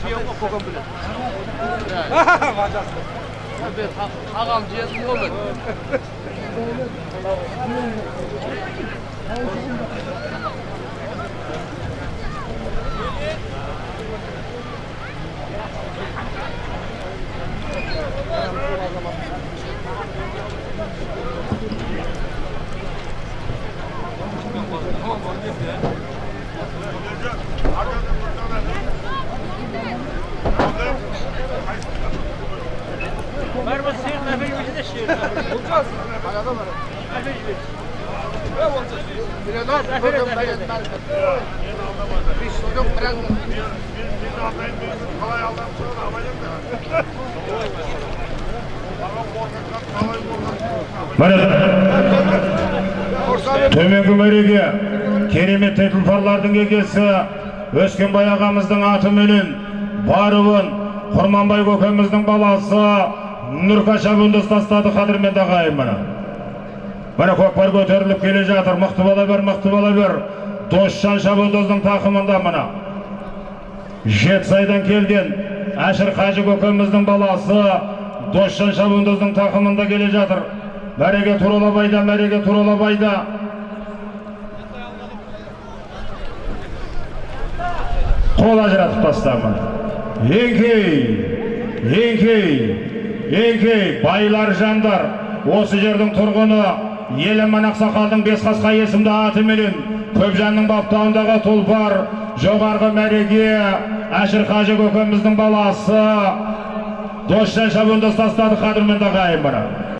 지역 보건부래. 아 맞아. 근데 다 다감 지역 보건부. Төменгі мәреге керемет тұлпарлардың егесі өскенбай ағамыздың атыменен баруын құрманбай көкеміздің баласы нұрка шабуынды ұстастады қадірменді ағайын міне міне көкпар көтеріліп келе жатыр. Мықты бола бер мықты бола бер. Досжан шабуылдыздың тақымында мына. Жетісайдан келген әшір қажы көкеміздің баласы досжан шабуылдыздың тақымында келе жатыр. Мәреге туралабайда мәреге туралабайда. Қол ажыратып тастамын. Еңкей еңкей. Еңкей байлар жандар осы жердің тұрғыны еліман ақсақалдың бесқасқа есімді атыменен көпжанның баптауындағы тұлпар жоғарғы мәреге әшір қажы көкеміздің баласы досжан шабуылды ұстастады қадірменді ағайын